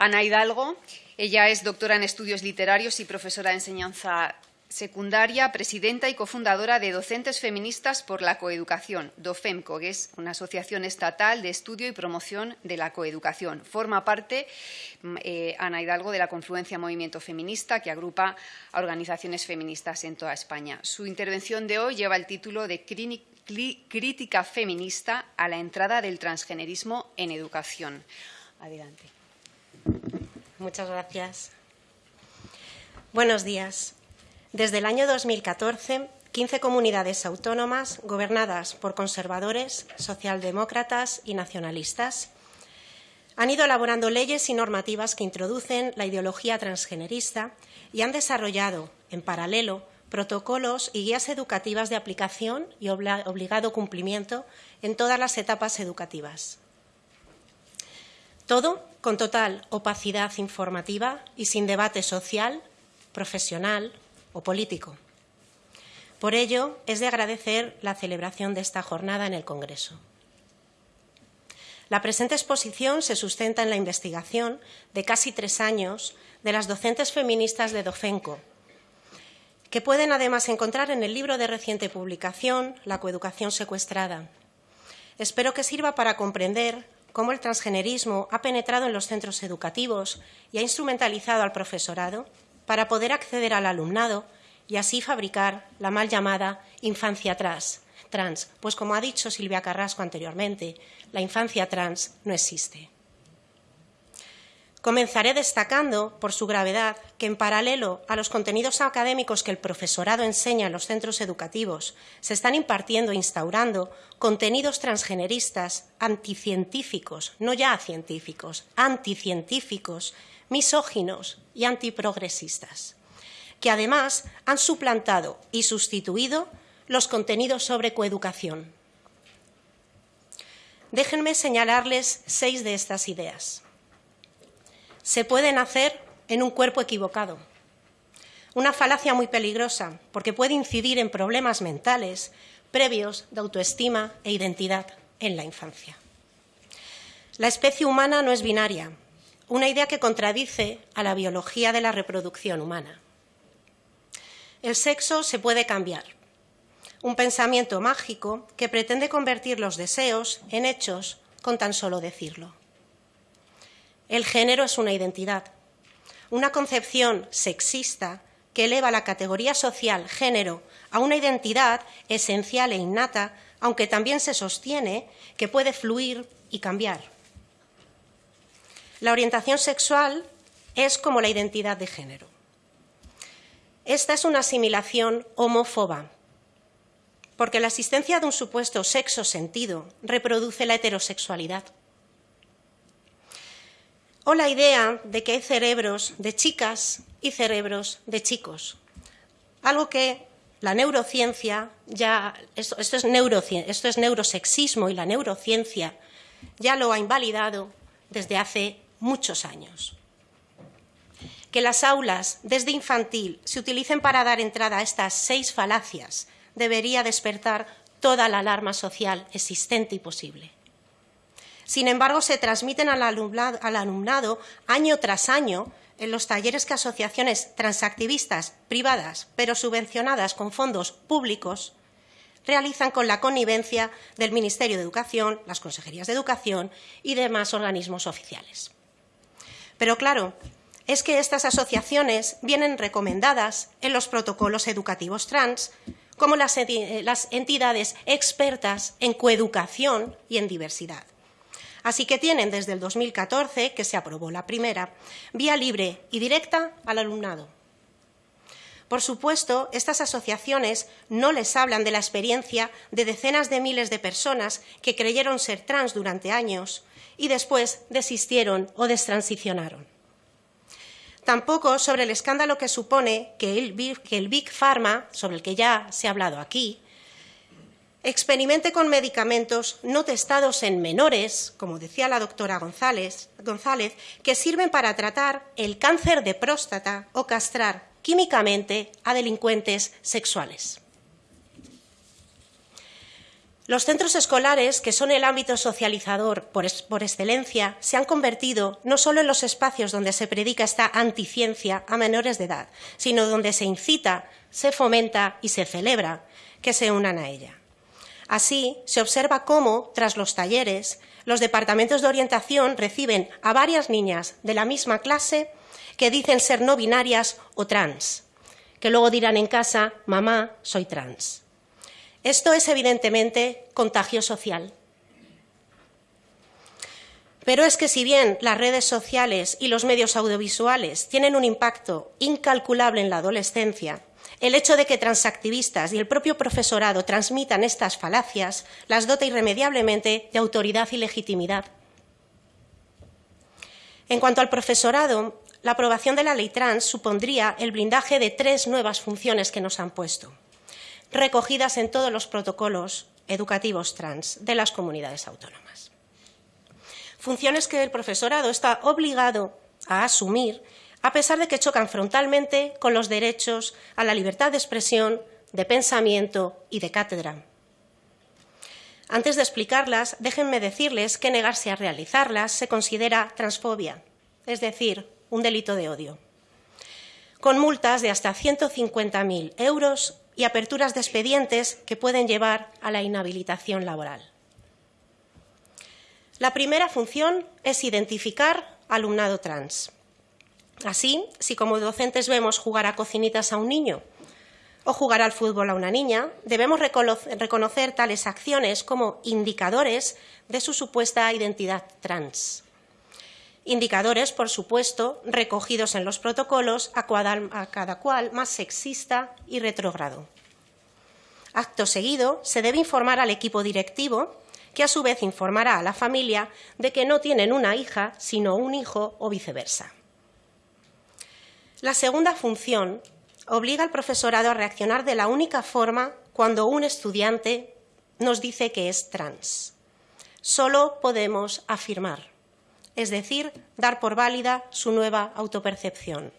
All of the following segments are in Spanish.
Ana Hidalgo, ella es doctora en estudios literarios y profesora de enseñanza secundaria, presidenta y cofundadora de Docentes Feministas por la Coeducación, DOFEMCO, que es una asociación estatal de estudio y promoción de la coeducación. Forma parte, mm, eh, Ana Hidalgo, de la Confluencia Movimiento Feminista, que agrupa a organizaciones feministas en toda España. Su intervención de hoy lleva el título de Crítica feminista a la entrada del transgenerismo en educación. Adelante. Muchas gracias. Buenos días. Desde el año 2014, 15 comunidades autónomas gobernadas por conservadores, socialdemócratas y nacionalistas han ido elaborando leyes y normativas que introducen la ideología transgenerista y han desarrollado, en paralelo, protocolos y guías educativas de aplicación y obligado cumplimiento en todas las etapas educativas. Todo con total opacidad informativa y sin debate social, profesional o político. Por ello, es de agradecer la celebración de esta jornada en el Congreso. La presente exposición se sustenta en la investigación de casi tres años de las docentes feministas de Dofenco, que pueden además encontrar en el libro de reciente publicación La coeducación secuestrada. Espero que sirva para comprender cómo el transgenerismo ha penetrado en los centros educativos y ha instrumentalizado al profesorado para poder acceder al alumnado y así fabricar la mal llamada infancia trans, trans, pues como ha dicho Silvia Carrasco anteriormente, la infancia trans no existe. Comenzaré destacando, por su gravedad, que en paralelo a los contenidos académicos que el profesorado enseña en los centros educativos, se están impartiendo e instaurando contenidos transgeneristas, anticientíficos, no ya científicos, anticientíficos, misóginos y antiprogresistas, que además han suplantado y sustituido los contenidos sobre coeducación. Déjenme señalarles seis de estas ideas. Se pueden hacer en un cuerpo equivocado. Una falacia muy peligrosa porque puede incidir en problemas mentales previos de autoestima e identidad en la infancia. La especie humana no es binaria, una idea que contradice a la biología de la reproducción humana. El sexo se puede cambiar, un pensamiento mágico que pretende convertir los deseos en hechos con tan solo decirlo. El género es una identidad, una concepción sexista que eleva la categoría social género a una identidad esencial e innata, aunque también se sostiene que puede fluir y cambiar. La orientación sexual es como la identidad de género. Esta es una asimilación homófoba, porque la existencia de un supuesto sexo sentido reproduce la heterosexualidad. O la idea de que hay cerebros de chicas y cerebros de chicos, algo que la neurociencia ya esto, es esto es neurosexismo y la neurociencia ya lo ha invalidado desde hace muchos años. Que las aulas desde infantil se utilicen para dar entrada a estas seis falacias debería despertar toda la alarma social existente y posible. Sin embargo, se transmiten al alumnado, al alumnado año tras año en los talleres que asociaciones transactivistas privadas, pero subvencionadas con fondos públicos, realizan con la connivencia del Ministerio de Educación, las consejerías de Educación y demás organismos oficiales. Pero claro, es que estas asociaciones vienen recomendadas en los protocolos educativos trans como las, entidades expertas en coeducación y en diversidad. Así que tienen desde el 2014, que se aprobó la primera, vía libre y directa al alumnado. Por supuesto, estas asociaciones no les hablan de la experiencia de decenas de miles de personas que creyeron ser trans durante años y después desistieron o destransicionaron. Tampoco sobre el escándalo que supone que el, Big Pharma, sobre el que ya se ha hablado aquí, experimente con medicamentos no testados en menores, como decía la doctora González, que sirven para tratar el cáncer de próstata o castrar químicamente a delincuentes sexuales. Los centros escolares, que son el ámbito socializador por, por, excelencia, se han convertido no solo en los espacios donde se predica esta anticiencia a menores de edad, sino donde se incita, se fomenta y se celebra que se unan a ella. Así, se observa cómo, tras los talleres, los departamentos de orientación reciben a varias niñas de la misma clase que dicen ser no binarias o trans, que luego dirán en casa, mamá, soy trans. Esto es evidentemente contagio social. Pero es que si bien las redes sociales y los medios audiovisuales tienen un impacto incalculable en la adolescencia, el hecho de que transactivistas y el propio profesorado transmitan estas falacias las dota irremediablemente de autoridad y legitimidad. En cuanto al profesorado, la aprobación de la ley trans supondría el blindaje de tres nuevas funciones que nos han puesto recogidas en todos los protocolos educativos trans de las comunidades autónomas. Funciones que el profesorado está obligado a asumir a pesar de que chocan frontalmente con los derechos a la libertad de expresión, de pensamiento y de cátedra. Antes de explicarlas, déjenme decirles que negarse a realizarlas se considera transfobia, es decir, un delito de odio, con multas de hasta 150.000 euros y aperturas de expedientes que pueden llevar a la inhabilitación laboral. La primera función es identificar alumnado trans. Así, si como docentes vemos jugar a cocinitas a un niño o jugar al fútbol a una niña, debemos reconocer tales acciones como indicadores de su supuesta identidad trans. Indicadores, por supuesto, recogidos en los protocolos a, cada cual más sexista y retrógrado. Acto seguido, se debe informar al equipo directivo, que a su vez informará a la familia de que no tienen una hija, sino un hijo o viceversa. La segunda función obliga al profesorado a reaccionar de la única forma cuando un estudiante nos dice que es trans. Solo podemos afirmar es decir, dar por válida su nueva autopercepción.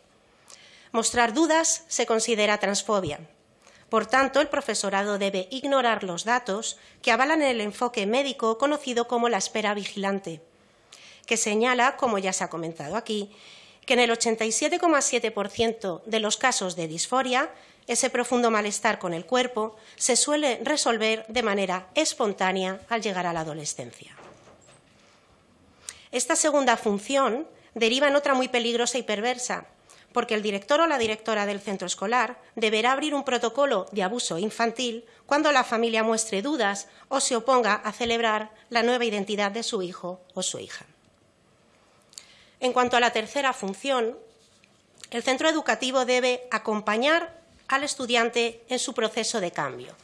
Mostrar dudas se considera transfobia. Por tanto, el profesorado debe ignorar los datos que avalan el enfoque médico conocido como la espera vigilante, que señala, como ya se ha comentado aquí, que en el 87,7% de los casos de disforia, ese profundo malestar con el cuerpo se suele resolver de manera espontánea al llegar a la adolescencia. Esta segunda función deriva en otra muy peligrosa y perversa, porque el director o la directora del centro escolar deberá abrir un protocolo de abuso infantil cuando la familia muestre dudas o se oponga a celebrar la nueva identidad de su hijo o su hija. En cuanto a la tercera función, el centro educativo debe acompañar al estudiante en su proceso de cambio,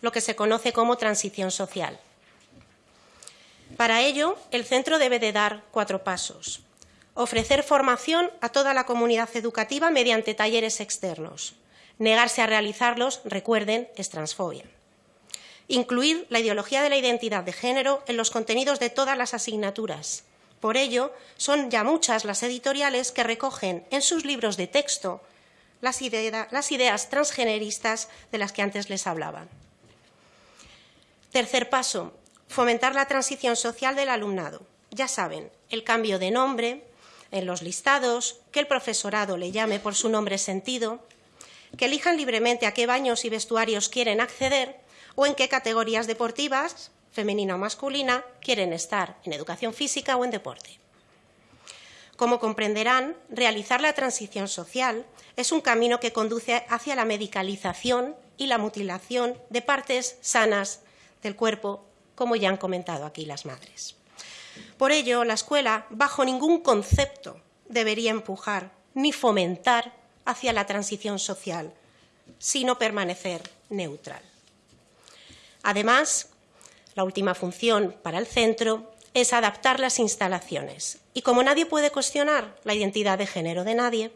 lo que se conoce como transición social. Para ello, el centro debe de dar cuatro pasos. Ofrecer formación a toda la comunidad educativa mediante talleres externos. Negarse a realizarlos, recuerden, es transfobia. Incluir la ideología de la identidad de género en los contenidos de todas las asignaturas. Por ello, son ya muchas las editoriales que recogen en sus libros de texto las, ideas transgeneristas de las que antes les hablaba. Tercer paso, Fomentar la transición social del alumnado. Ya saben, el cambio de nombre en los listados, que el profesorado le llame por su nombre sentido, que elijan libremente a qué baños y vestuarios quieren acceder o en qué categorías deportivas, femenina o masculina, quieren estar, en educación física o en deporte. Como comprenderán, realizar la transición social es un camino que conduce hacia la medicalización y la mutilación de partes sanas del cuerpo como ya han comentado aquí las madres. Por ello, la escuela, bajo ningún concepto, debería empujar ni fomentar hacia la transición social, sino permanecer neutral. Además, la última función para el centro es adaptar las instalaciones. Y como nadie puede cuestionar la identidad de género de nadie,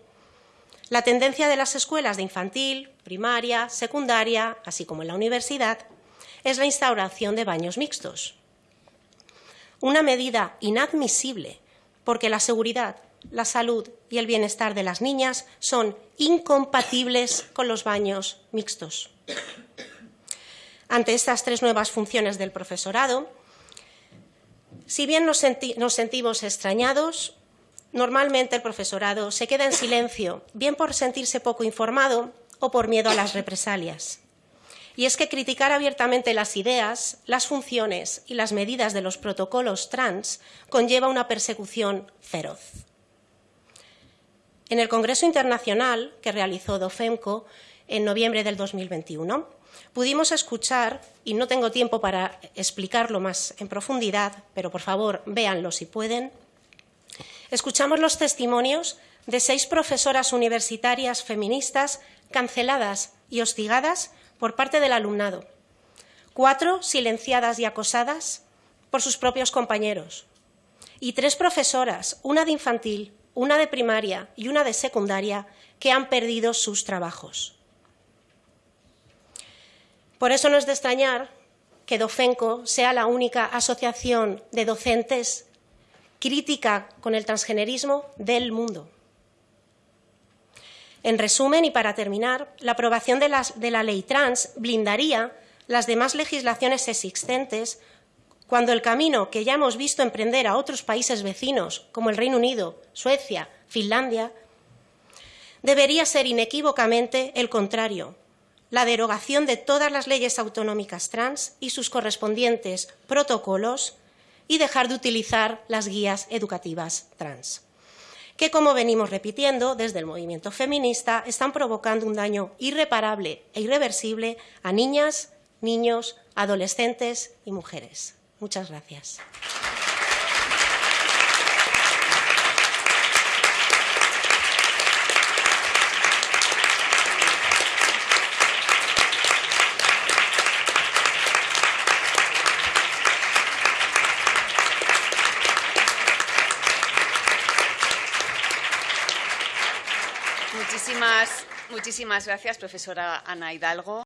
la tendencia de las escuelas de infantil, primaria, secundaria, así como en la universidad, es la instauración de baños mixtos. Una medida inadmisible porque la seguridad, la salud y el bienestar de las niñas son incompatibles con los baños mixtos. Ante estas tres nuevas funciones del profesorado. Si bien nos, sentimos extrañados, normalmente el profesorado se queda en silencio, bien por sentirse poco informado o por miedo a las represalias. Y es que criticar abiertamente las ideas, las funciones y las medidas de los protocolos trans conlleva una persecución feroz. En el Congreso Internacional que realizó DOFEMCO en noviembre del 2021, pudimos escuchar, y no tengo tiempo para explicarlo más en profundidad, pero por favor véanlo si pueden, escuchamos los testimonios de seis profesoras universitarias feministas canceladas y hostigadas por parte del alumnado, cuatro silenciadas y acosadas por sus propios compañeros, y tres profesoras, una de infantil, una de primaria y una de secundaria, que han perdido sus trabajos. Por eso no es de extrañar que Dofenco sea la única asociación de docentes crítica con el transgenerismo del mundo. En resumen, y para terminar, la aprobación de, de la ley trans blindaría las demás legislaciones existentes cuando el camino que ya hemos visto emprender a otros países vecinos, como el Reino Unido, Suecia, Finlandia, debería ser inequívocamente el contrario, la derogación de todas las leyes autonómicas trans y sus correspondientes protocolos y dejar de utilizar las guías educativas trans que, como venimos repitiendo desde el movimiento feminista, están provocando un daño irreparable e irreversible a niñas, niños, adolescentes y mujeres. Muchas gracias. Muchísimas, muchísimas gracias, profesora Ana Hidalgo.